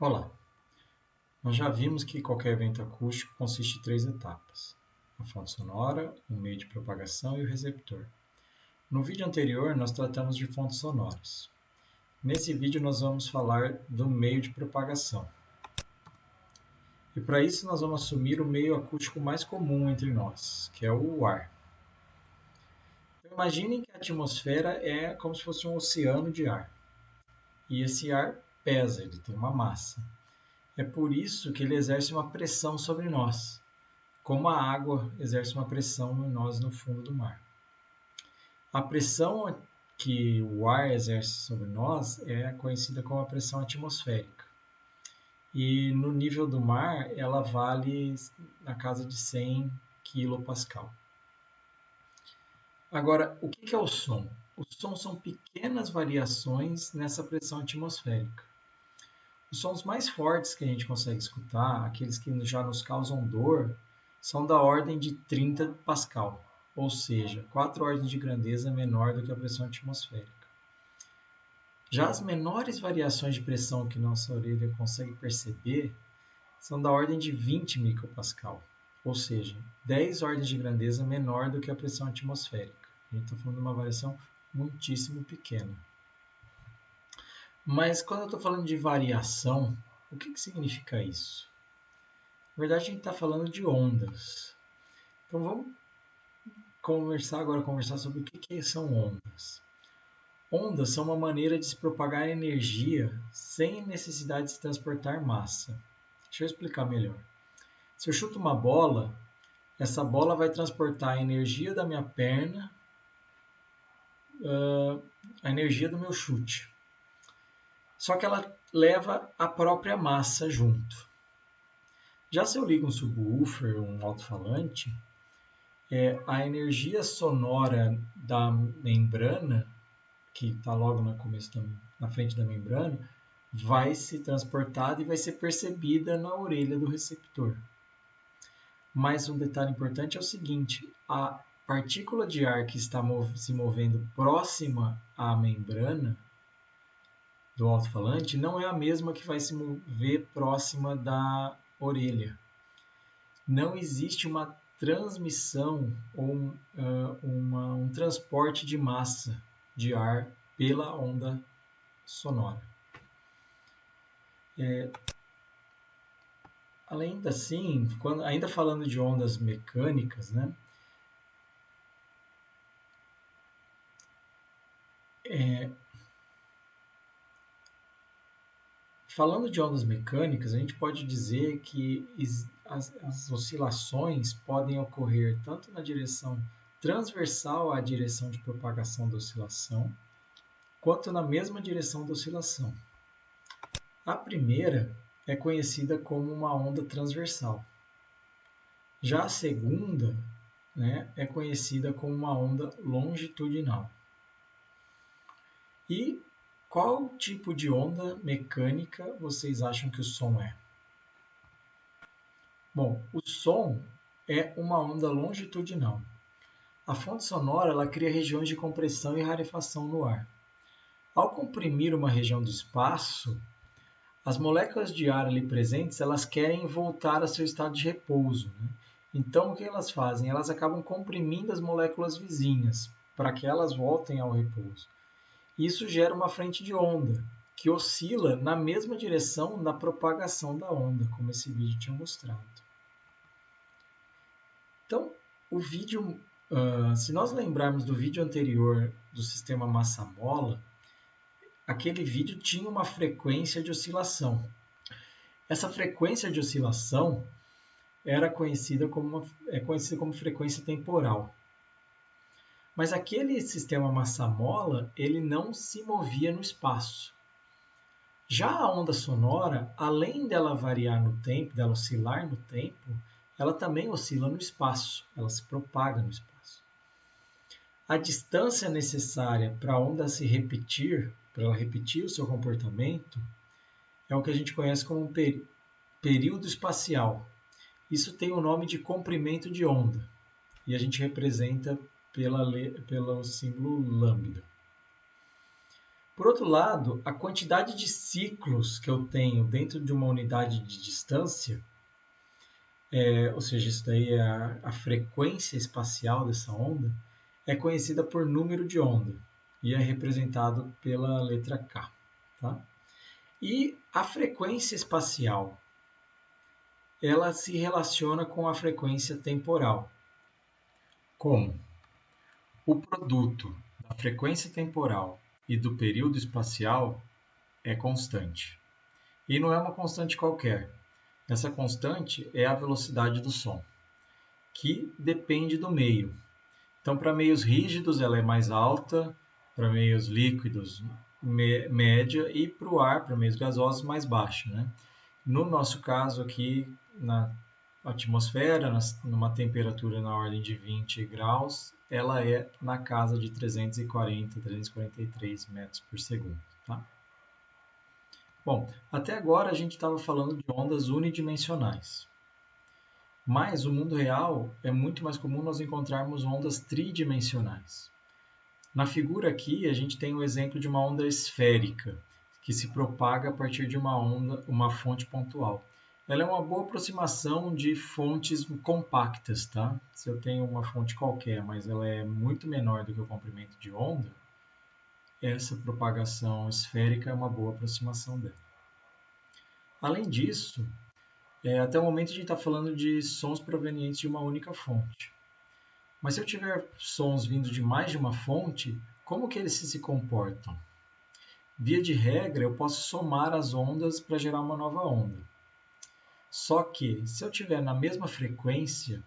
Olá! Nós já vimos que qualquer evento acústico consiste em três etapas: a fonte sonora, o meio de propagação e o receptor. No vídeo anterior, nós tratamos de fontes sonoras. Nesse vídeo, nós vamos falar do meio de propagação. E para isso, nós vamos assumir o meio acústico mais comum entre nós, que é o ar. Então, imaginem que a atmosfera é como se fosse um oceano de ar. E esse ar pesa, ele tem uma massa. É por isso que ele exerce uma pressão sobre nós, como a água exerce uma pressão em nós no fundo do mar. A pressão que o ar exerce sobre nós é conhecida como a pressão atmosférica. E no nível do mar, ela vale na casa de 100 kPa. Agora, o que é o som? O som são pequenas variações nessa pressão atmosférica. Os sons mais fortes que a gente consegue escutar, aqueles que já nos causam dor, são da ordem de 30 Pascal, ou seja, quatro ordens de grandeza menor do que a pressão atmosférica. Já as menores variações de pressão que nossa orelha consegue perceber são da ordem de 20 micropascal, ou seja, 10 ordens de grandeza menor do que a pressão atmosférica. A gente está falando de uma variação muitíssimo pequena. Mas quando eu estou falando de variação, o que, que significa isso? Na verdade, a gente está falando de ondas. Então vamos conversar agora conversar sobre o que, que são ondas. Ondas são uma maneira de se propagar energia sem necessidade de se transportar massa. Deixa eu explicar melhor. Se eu chuto uma bola, essa bola vai transportar a energia da minha perna, a energia do meu chute só que ela leva a própria massa junto. Já se eu ligo um subwoofer, um alto-falante, é, a energia sonora da membrana, que está logo no começo da, na frente da membrana, vai ser transportada e vai ser percebida na orelha do receptor. Mas um detalhe importante é o seguinte: a partícula de ar que está se movendo próxima à membrana do alto-falante não é a mesma que vai se mover próxima da orelha. Não existe uma transmissão ou uh, uma, um transporte de massa de ar pela onda sonora. É, além assim, quando, ainda falando de ondas mecânicas, né, é, Falando de ondas mecânicas, a gente pode dizer que as, as oscilações podem ocorrer tanto na direção transversal à direção de propagação da oscilação, quanto na mesma direção da oscilação. A primeira é conhecida como uma onda transversal. Já a segunda né, é conhecida como uma onda longitudinal. E qual tipo de onda mecânica vocês acham que o som é? Bom, o som é uma onda longitudinal. A fonte sonora ela cria regiões de compressão e rarefação no ar. Ao comprimir uma região do espaço, as moléculas de ar ali presentes elas querem voltar a seu estado de repouso. Né? Então, o que elas fazem? Elas acabam comprimindo as moléculas vizinhas para que elas voltem ao repouso. Isso gera uma frente de onda, que oscila na mesma direção da propagação da onda, como esse vídeo tinha mostrado. Então, o vídeo, uh, se nós lembrarmos do vídeo anterior do sistema massa-mola, aquele vídeo tinha uma frequência de oscilação. Essa frequência de oscilação era conhecida como, é conhecida como frequência temporal. Mas aquele sistema massa-mola, ele não se movia no espaço. Já a onda sonora, além dela variar no tempo, dela oscilar no tempo, ela também oscila no espaço, ela se propaga no espaço. A distância necessária para a onda se repetir, para ela repetir o seu comportamento, é o que a gente conhece como período espacial. Isso tem o nome de comprimento de onda e a gente representa pela, pelo símbolo lambda. Por outro lado, a quantidade de ciclos que eu tenho dentro de uma unidade de distância, é, ou seja, isso daí é a, a frequência espacial dessa onda, é conhecida por número de onda e é representado pela letra K. Tá? E a frequência espacial, ela se relaciona com a frequência temporal. Como? O produto da frequência temporal e do período espacial é constante. E não é uma constante qualquer. Essa constante é a velocidade do som, que depende do meio. Então, para meios rígidos, ela é mais alta, para meios líquidos, média, e para o ar, para meios gasosos, mais baixa. Né? No nosso caso aqui, na atmosfera, numa temperatura na ordem de 20 graus, ela é na casa de 340, 343 metros por segundo. Tá? Bom, até agora a gente estava falando de ondas unidimensionais. Mas no mundo real é muito mais comum nós encontrarmos ondas tridimensionais. Na figura aqui a gente tem o exemplo de uma onda esférica, que se propaga a partir de uma onda, uma fonte pontual ela é uma boa aproximação de fontes compactas, tá? Se eu tenho uma fonte qualquer, mas ela é muito menor do que o comprimento de onda, essa propagação esférica é uma boa aproximação dela. Além disso, é, até o momento a gente está falando de sons provenientes de uma única fonte. Mas se eu tiver sons vindo de mais de uma fonte, como que eles se comportam? Via de regra, eu posso somar as ondas para gerar uma nova onda. Só que, se eu tiver na mesma frequência,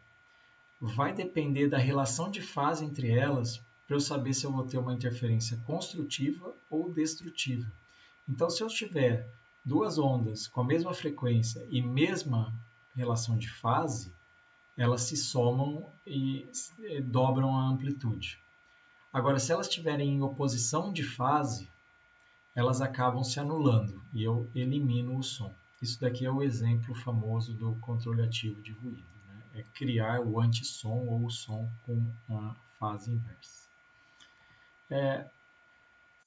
vai depender da relação de fase entre elas para eu saber se eu vou ter uma interferência construtiva ou destrutiva. Então, se eu tiver duas ondas com a mesma frequência e mesma relação de fase, elas se somam e dobram a amplitude. Agora, se elas estiverem em oposição de fase, elas acabam se anulando e eu elimino o som. Isso daqui é o exemplo famoso do controle ativo de ruído. Né? É criar o antissom ou o som com a fase inversa. É,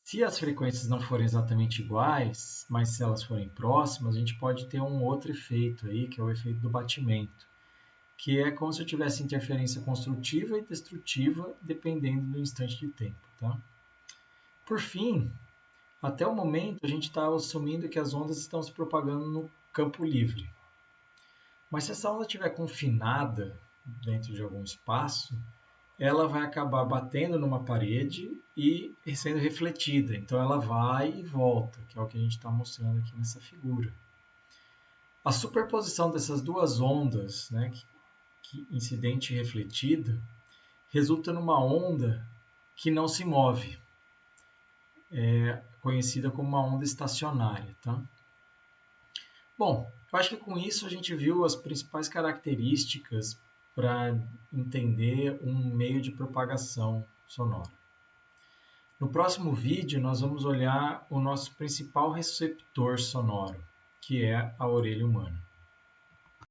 se as frequências não forem exatamente iguais, mas se elas forem próximas, a gente pode ter um outro efeito aí, que é o efeito do batimento, que é como se eu tivesse interferência construtiva e destrutiva dependendo do instante de tempo. Tá? Por fim, até o momento, a gente está assumindo que as ondas estão se propagando no campo livre. Mas se essa onda estiver confinada dentro de algum espaço, ela vai acabar batendo numa parede e sendo refletida. Então ela vai e volta, que é o que a gente está mostrando aqui nessa figura. A superposição dessas duas ondas, né, que, que incidente e refletida, resulta numa onda que não se move é conhecida como uma onda estacionária. Tá? Bom, eu acho que com isso a gente viu as principais características para entender um meio de propagação sonora. No próximo vídeo, nós vamos olhar o nosso principal receptor sonoro, que é a orelha humana.